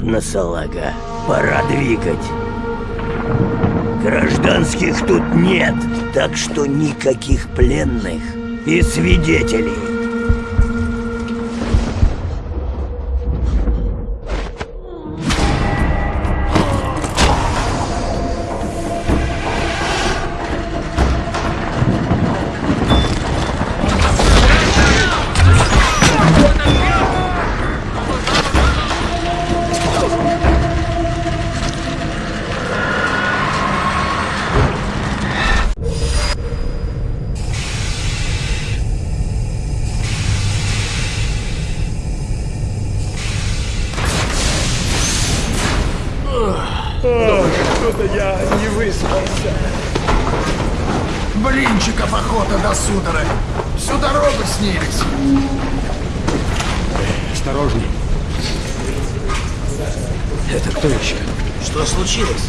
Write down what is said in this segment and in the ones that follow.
Ладно, салага, пора двигать. Гражданских тут нет, так что никаких пленных и свидетелей. Судорог. Всю дорогу снились. Осторожней. Это кто еще? Что случилось?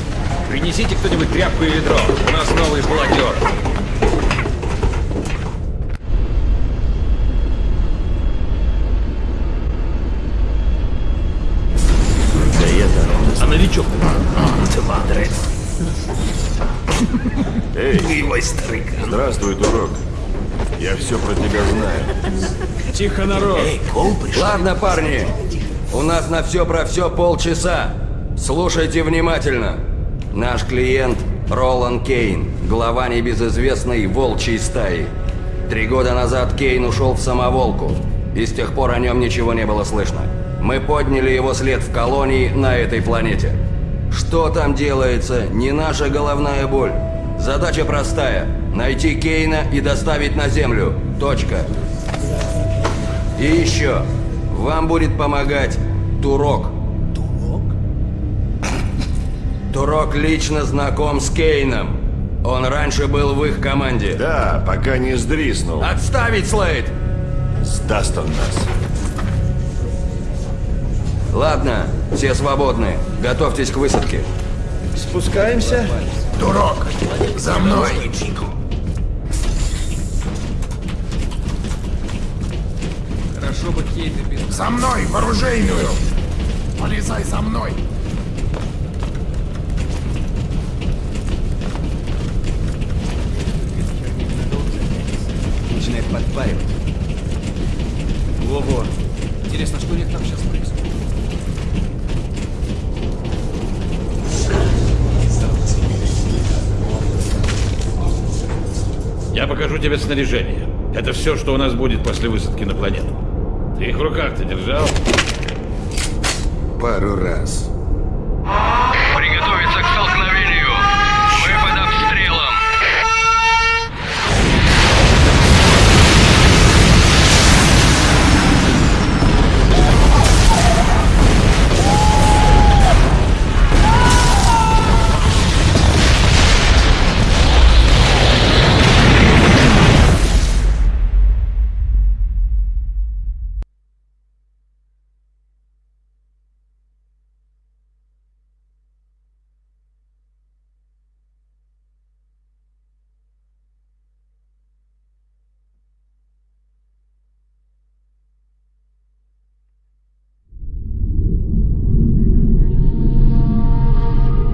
Принесите кто-нибудь тряпку и ведро. У нас новый блокер. Да это А новичок? Твадры. Эй, Милый старикан. здравствуй, дурак. Я все про тебя знаю. Тихо, народ. Эй, Кол пришел. Ладно, парни. У нас на все про все полчаса. Слушайте внимательно. Наш клиент Ролан Кейн, глава небезызвестной волчьей стаи. Три года назад Кейн ушел в самоволку, и с тех пор о нем ничего не было слышно. Мы подняли его след в колонии на этой планете. Что там делается, не наша головная боль. Задача простая – найти Кейна и доставить на Землю. Точка. И еще, вам будет помогать Турок. Турок? Турок лично знаком с Кейном. Он раньше был в их команде. Да, пока не сдриснул. Отставить, Слейд! Сдаст он нас. Ладно, все свободны. Готовьтесь к высадке. Спускаемся. Турок, за мной. Хорошо бы Кейна без... За мной, в оружейную. Полезай за мной. Начинает подпаривать. Во-во. Интересно, что у них там сейчас происходит? Я покажу тебе снаряжение. Это все, что у нас будет после высадки на планету. Ты их в руках-то держал? Пару раз.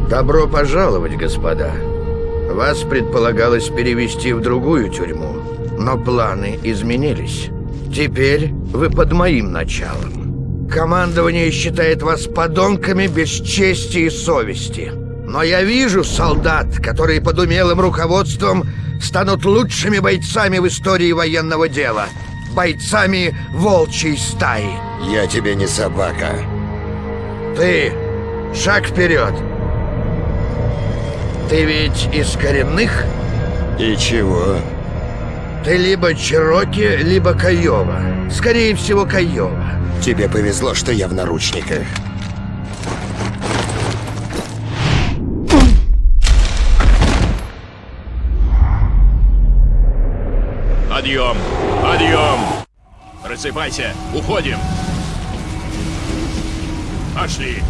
Добро пожаловать, господа. Вас предполагалось перевести в другую тюрьму, но планы изменились. Теперь вы под моим началом. Командование считает вас подонками без чести и совести. Но я вижу солдат, которые под умелым руководством станут лучшими бойцами в истории военного дела. Бойцами волчьей стаи. Я тебе не собака. Ты, шаг вперед. Ты ведь из коренных? И чего? Ты либо Чероки, либо Каева. Скорее всего, Каева. Тебе повезло, что я в наручниках. Подъем! Подъем! Рассыпайся! Уходим! Пошли!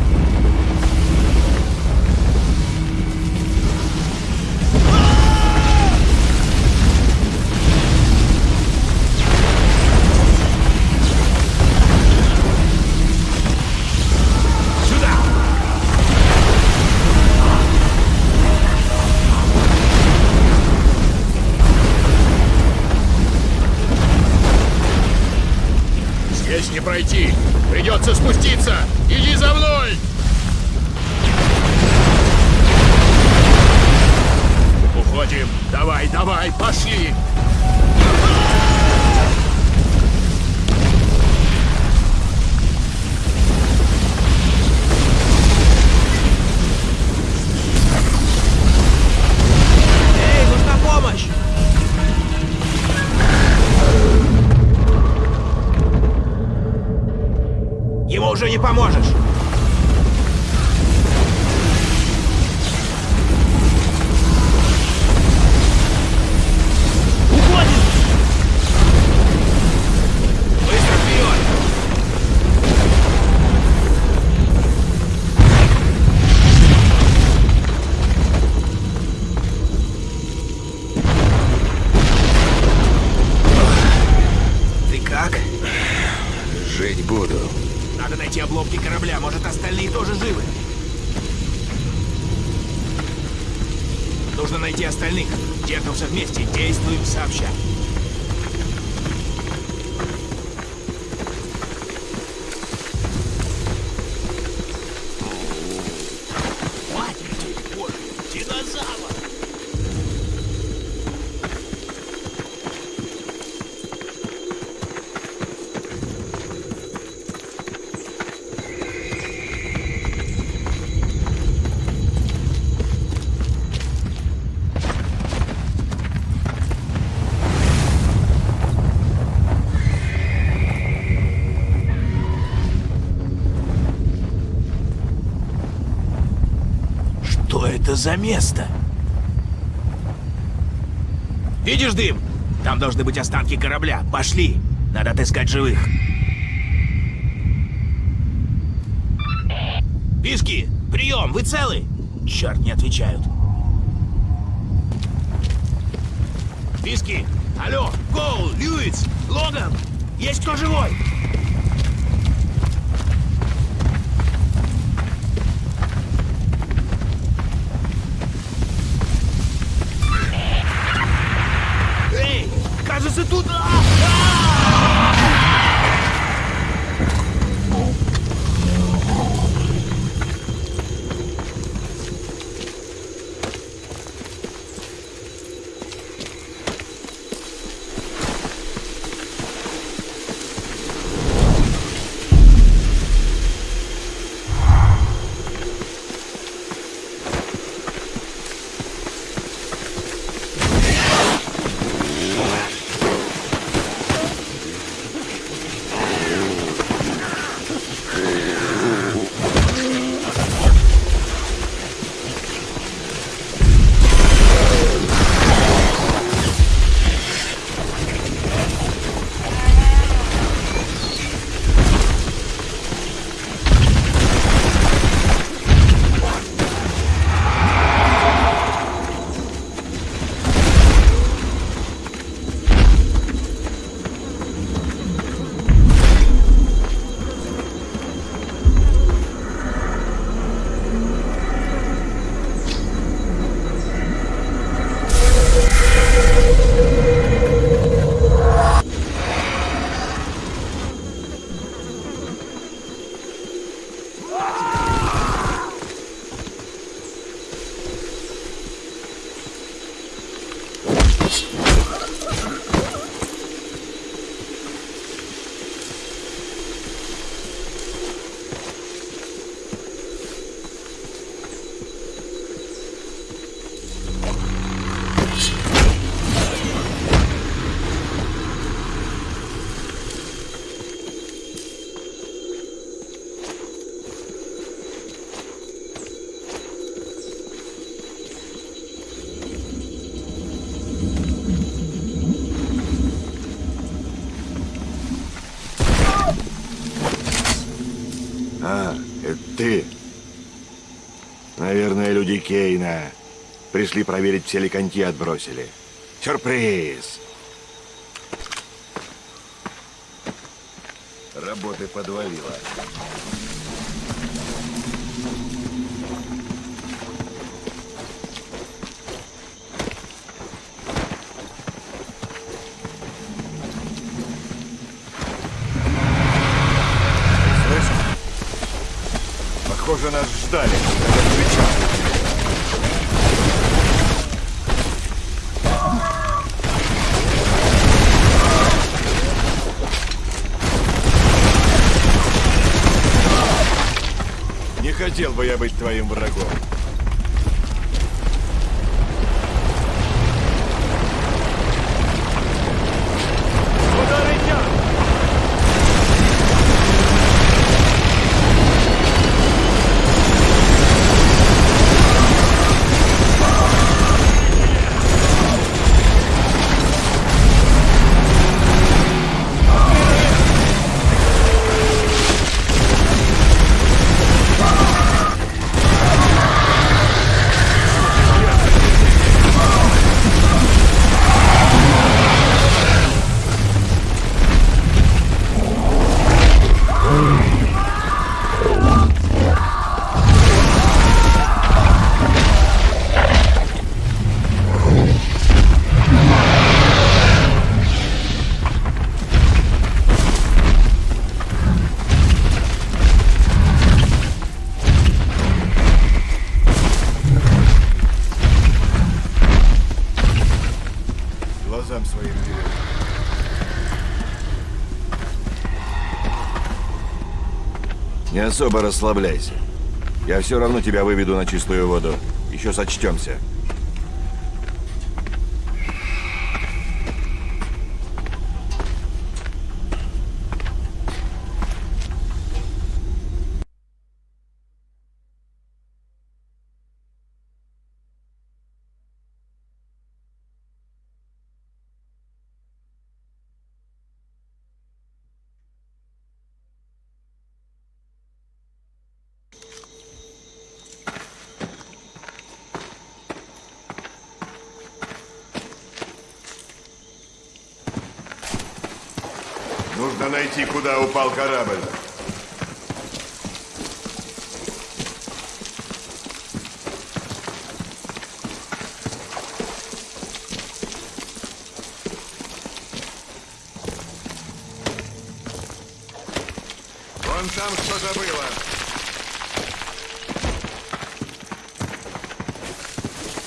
Остальных. Держимся вместе, действуем сообща. За место? Видишь дым? Там должны быть останки корабля. Пошли. Надо отыскать живых. Писки, прием, вы целы? Черт, не отвечают. Писки, алло, Коул, Льюис, Логан, есть кто живой? Ты. Наверное, люди Кейна пришли проверить, все ли коньки отбросили. Сюрприз! Работы подвалило. Похоже, нас ждали. Не хотел бы я быть твоим врагом. Особо расслабляйся. Я все равно тебя выведу на чистую воду. Еще сочтемся. Нужно найти, куда упал корабль. Вон там что-то было.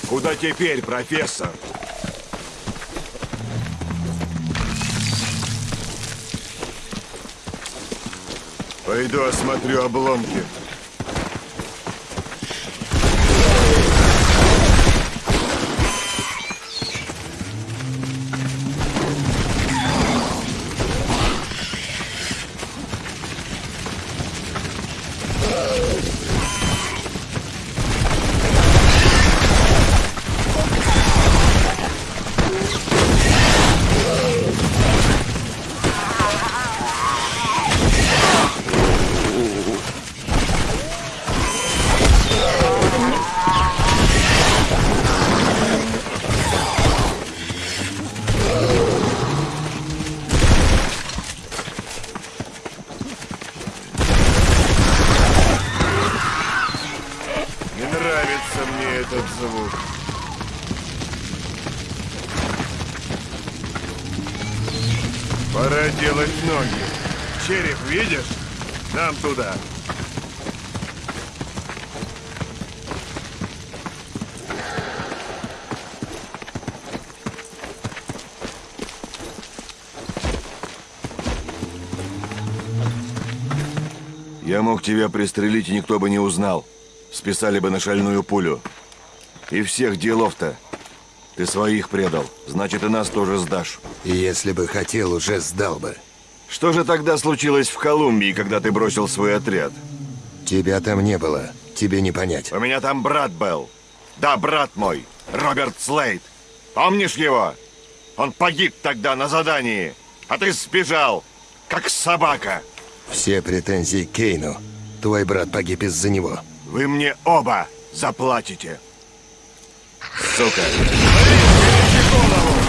Куда теперь, профессор? Пойду осмотрю обломки. Пора делать ноги. Череп, видишь? Нам туда. Я мог тебя пристрелить, и никто бы не узнал. Списали бы на шальную пулю. И всех делов-то. Ты своих предал. Значит, и нас тоже сдашь. Если бы хотел, уже сдал бы. Что же тогда случилось в Колумбии, когда ты бросил свой отряд? Тебя там не было. Тебе не понять. У меня там брат был. Да, брат мой, Роберт Слейд. Помнишь его? Он погиб тогда на задании, а ты сбежал, как собака. Все претензии к Кейну. Твой брат погиб из-за него. Вы мне оба заплатите. Сука. Иди к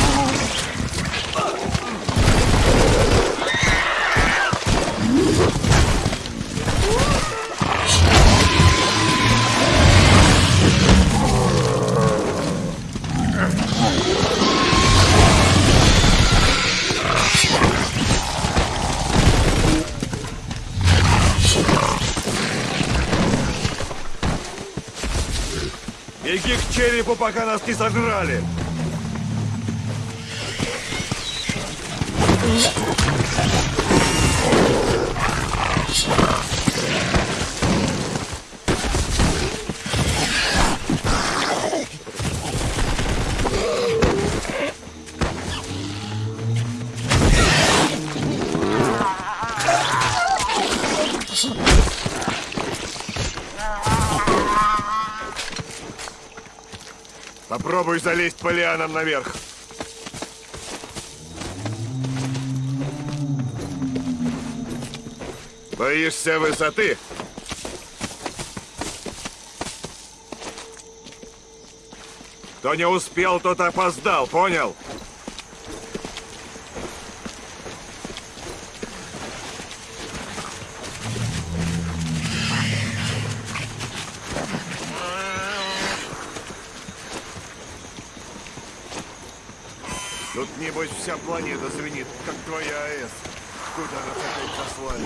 черепу, пока нас не сожрали! Попробуй залезть по лианам наверх. Боишься высоты? Кто не успел, тот опоздал, понял? Тут, небось, вся планета звенит, как твоя АЭС. Куда нас опять послали?